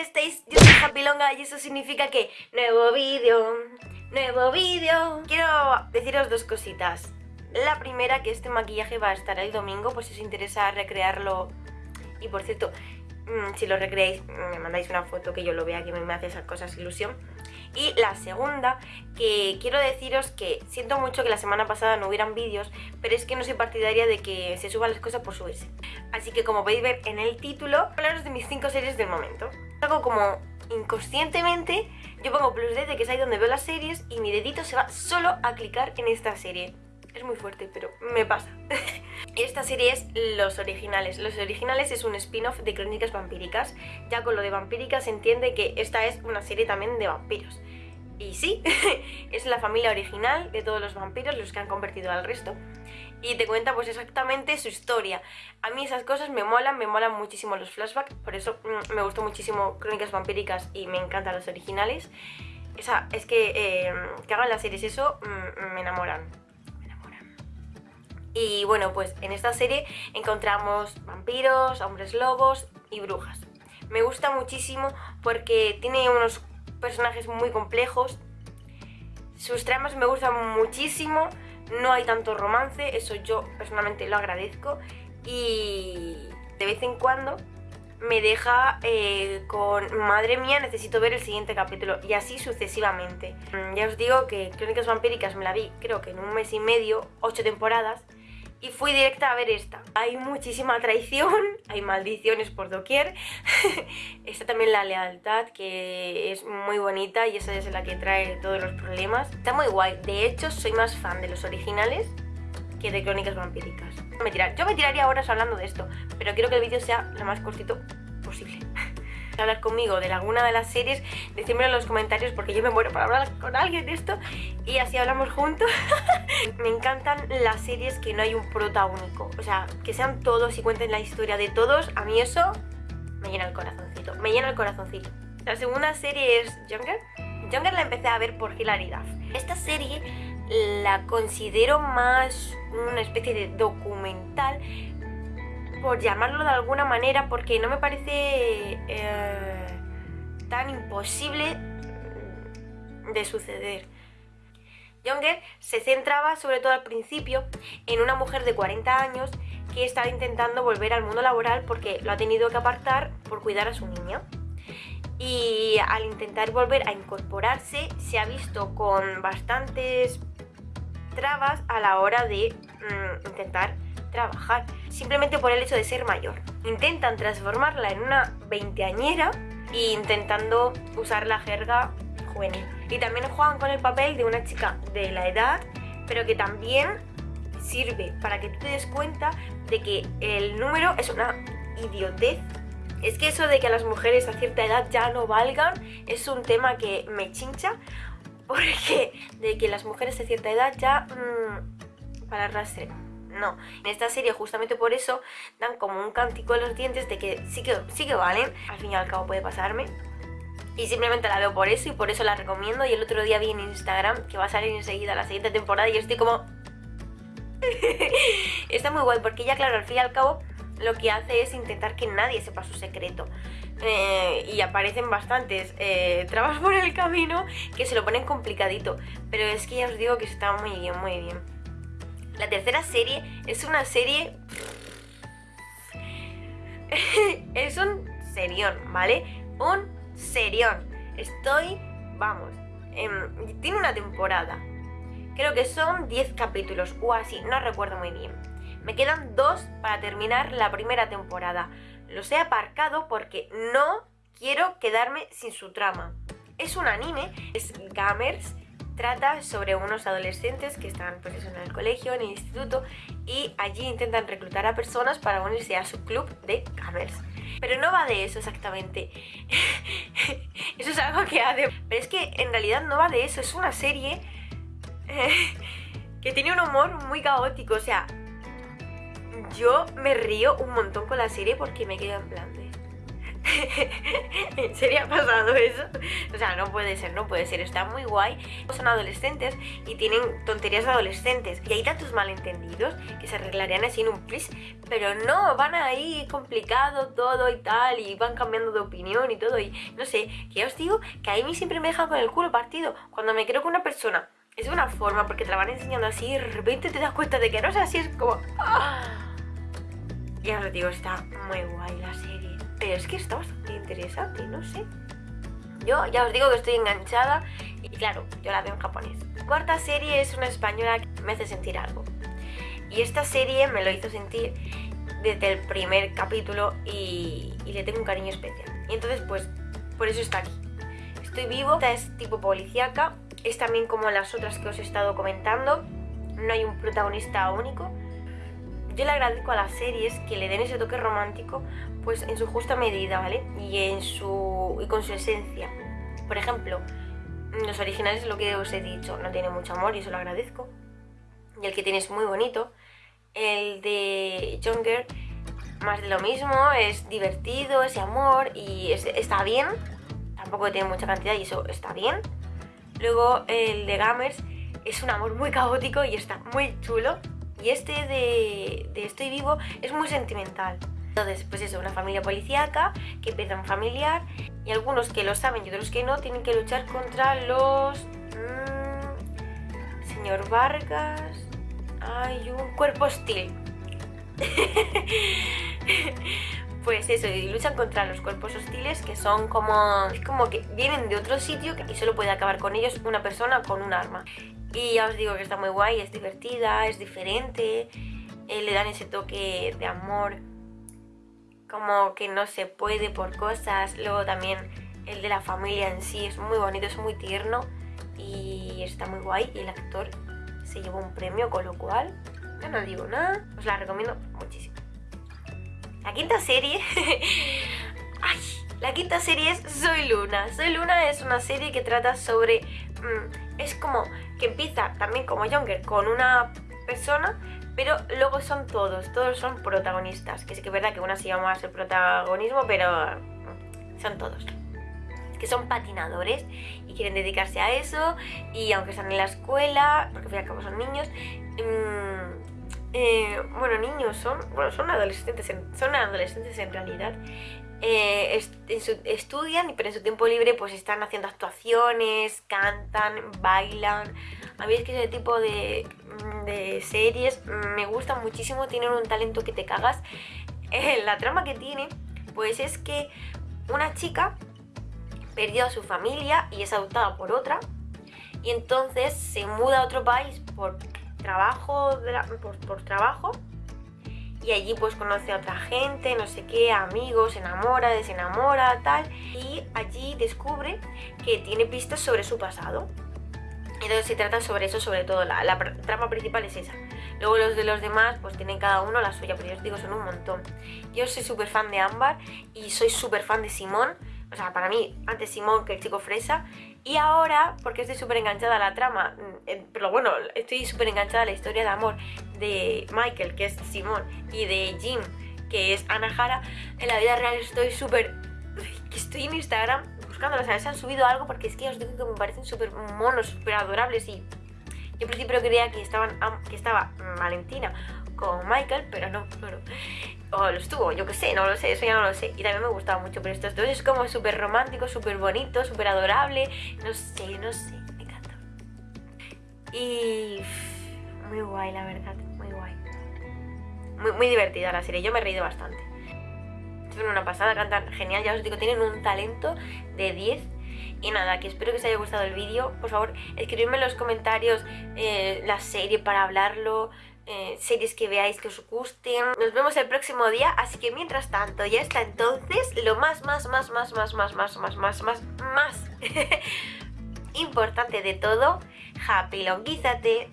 estáis? Yo soy Happy Longa y eso significa que nuevo vídeo, nuevo vídeo Quiero deciros dos cositas La primera, que este maquillaje va a estar el domingo, pues si os interesa recrearlo Y por cierto, mm, si lo recreáis, me mandáis una foto que yo lo vea, que me hace esas cosas ilusión y la segunda, que quiero deciros que siento mucho que la semana pasada no hubieran vídeos, pero es que no soy partidaria de que se suban las cosas por subirse. Así que como podéis ver en el título, hablaros de mis 5 series del momento. Como inconscientemente, yo pongo plus D que es ahí donde veo las series y mi dedito se va solo a clicar en esta serie. Es muy fuerte, pero me pasa. Esta serie es Los Originales. Los Originales es un spin-off de Crónicas Vampíricas. Ya con lo de vampíricas se entiende que esta es una serie también de vampiros. Y sí, es la familia original de todos los vampiros, los que han convertido al resto. Y te cuenta pues exactamente su historia. A mí esas cosas me molan, me molan muchísimo los flashbacks. Por eso mm, me gustó muchísimo Crónicas Vampíricas y me encantan los originales. Esa, es que eh, que hagan las series eso mm, me enamoran. Y bueno, pues en esta serie encontramos vampiros, hombres lobos y brujas. Me gusta muchísimo porque tiene unos personajes muy complejos. Sus tramas me gustan muchísimo, no hay tanto romance, eso yo personalmente lo agradezco. Y de vez en cuando me deja eh, con madre mía necesito ver el siguiente capítulo y así sucesivamente. Mm, ya os digo que Crónicas Vampíricas me la vi creo que en un mes y medio, ocho temporadas y fui directa a ver esta. Hay muchísima traición, hay maldiciones por doquier. Está también la lealtad, que es muy bonita y esa es la que trae todos los problemas. Está muy guay. De hecho, soy más fan de los originales que de Crónicas Vampíricas. Me. Yo me tiraría horas hablando de esto, pero quiero que el vídeo sea lo más cortito posible. Hablar conmigo de alguna de las series, decídmelo en los comentarios porque yo me muero para hablar con alguien de esto y así hablamos juntos. me encantan las series que no hay un prota único, o sea, que sean todos y cuenten la historia de todos, a mí eso me llena el corazoncito, me llena el corazoncito. La segunda serie es Younger. Younger la empecé a ver por hilaridad. Esta serie la considero más una especie de documental por llamarlo de alguna manera, porque no me parece eh, tan imposible de suceder. Younger se centraba, sobre todo al principio, en una mujer de 40 años que estaba intentando volver al mundo laboral porque lo ha tenido que apartar por cuidar a su niña. Y al intentar volver a incorporarse, se ha visto con bastantes trabas a la hora de mm, intentar trabajar, simplemente por el hecho de ser mayor. Intentan transformarla en una veinteañera e intentando usar la jerga juvenil. Y también juegan con el papel de una chica de la edad, pero que también sirve para que tú te des cuenta de que el número es una idiotez. Es que eso de que las mujeres a cierta edad ya no valgan es un tema que me chincha porque de que las mujeres a cierta edad ya mmm, para arrastre no. En esta serie justamente por eso dan como un cántico en los dientes de que sí que, sí que valen, al fin y al cabo puede pasarme. Y simplemente la veo por eso y por eso la recomiendo. Y el otro día vi en Instagram que va a salir enseguida la siguiente temporada y yo estoy como... Está muy guay porque ya claro, al fin y al cabo lo que hace es intentar que nadie sepa su secreto. Eh, y aparecen bastantes eh, trabas por el camino que se lo ponen complicadito. Pero es que ya os digo que está muy bien, muy bien. La tercera serie es una serie... es un serión, ¿vale? Un serión. Estoy, vamos, tiene una temporada. Creo que son 10 capítulos o así, no recuerdo muy bien. Me quedan dos para terminar la primera temporada. Los he aparcado porque no quiero quedarme sin su trama. Es un anime, es Gamers, trata sobre unos adolescentes que están pues en el colegio, en el instituto y allí intentan reclutar a personas para unirse a su club de gamers. Pero no va de eso exactamente. eso es algo que hace... Pero es que en realidad no va de eso, es una serie que tiene un humor muy caótico, o sea... Yo me río un montón con la serie porque me quedo en plan de... ¿En serio ha pasado eso? O sea, no puede ser, no puede ser, está muy guay. Son adolescentes y tienen tonterías adolescentes. Y hay tantos malentendidos que se arreglarían así en un plis, pero no, van ahí complicado todo y tal, y van cambiando de opinión y todo. Y no sé, que ya os digo que a mí siempre me dejan con el culo partido. Cuando me creo con una persona es de una forma, porque te la van enseñando así, y de repente te das cuenta de que no es así, es como. ¡ah! Ya os digo, está muy guay la serie. Pero es que está bastante interesante, no sé. Yo ya os digo que estoy enganchada y claro, yo la veo en japonés. Cuarta serie es una española que me hace sentir algo. Y esta serie me lo hizo sentir desde el primer capítulo y, le tengo un cariño especial. Y entonces pues por eso está aquí. Estoy vivo, esta es tipo policíaca, es también como las otras que os he estado comentando, no hay un protagonista único, yo le agradezco a las series que le den ese toque romántico pues en su justa medida, ¿vale? Y, en su, y con su esencia. Por ejemplo, los originales, lo que os he dicho, no tiene mucho amor y eso lo agradezco. Y el que tiene es muy bonito. El de Younger, más de lo mismo, es divertido, ese amor y está bien. Tampoco tiene mucha cantidad y eso está bien. Luego el de Gamers es un amor muy caótico y está muy chulo. Y este de, Estoy Vivo es muy sentimental. Entonces, pues eso, una familia policíaca que pierde un familiar y algunos que lo saben y otros que no tienen que luchar contra los... Mmm, señor Vargas... Hay un cuerpo hostil. pues eso, y luchan contra los cuerpos hostiles que son como, es como que vienen de otro sitio y solo puede acabar con ellos una persona con un arma. Y ya os digo que está muy guay, es divertida, es diferente, eh, le dan ese toque de amor, como que no se puede por cosas. Luego también el de la familia en sí es muy bonito, es muy tierno y está muy guay. Y el actor se llevó un premio, con lo cual, ya no digo nada, os la recomiendo muchísimo. La quinta serie... La quinta serie es Soy Luna. Soy Luna es una serie que trata sobre... Mm, es como que empieza también como Younger con una persona, pero luego son todos, todos son protagonistas. Que sí que es verdad que una se llama más el protagonismo, pero mm, son todos. Que son patinadores y quieren dedicarse a eso. Y aunque están en la escuela, porque al fin y al cabo son niños, mm, eh, bueno, niños son, bueno, son adolescentes, son adolescentes en realidad. Eh, estudian, pero en su tiempo libre pues están haciendo actuaciones, cantan, bailan. A mí es que ese tipo de, de series me gustan muchísimo, tienen un talento que te cagas. Eh, la trama que tiene pues es que una chica perdió a su familia y es adoptada por otra y entonces se muda a otro país por trabajo, por, trabajo y allí pues conoce a otra gente, no sé qué, amigos, se enamora, desenamora, tal y allí descubre que tiene pistas sobre su pasado. Entonces se trata sobre eso, sobre todo, la, la trama principal es esa. Luego los de los demás pues tienen cada uno la suya, pero yo os digo, son un montón. Yo soy súper fan de Ámbar y soy súper fan de Simón. O sea, para mí, antes Simón que el chico fresa. Y ahora, porque estoy súper enganchada a la trama, mm, eh, pero bueno, estoy súper enganchada a la historia de amor de Michael, que es Simón, y de Jim, que es Ana Jara, en la vida real estoy súper... estoy en Instagram buscándolas, a ver si han subido algo, porque es que os digo que me parecen súper monos, súper adorables, y yo en principio creía que, estaban, que estaba Valentina con Michael, pero no, no. O lo estuvo, yo qué sé, no lo sé, eso ya no lo sé. Y también me gustaba mucho, pero estos dos es como súper romántico, súper bonito, súper adorable. No sé, no sé, me encanta. Y muy guay, la verdad, muy guay. Muy, muy divertida la serie, yo me he reído bastante. Son una pasada, cantan genial, ya os digo, tienen un talento de 10 y nada, que espero que os haya gustado el vídeo. Por favor, escribidme en los comentarios eh, la serie para hablarlo, eh, series que veáis que os gusten. Nos vemos el próximo día, así que mientras tanto, ya está entonces lo más, más, más, más, más, más, más, más, más, más, más importante de todo, happy longuízate,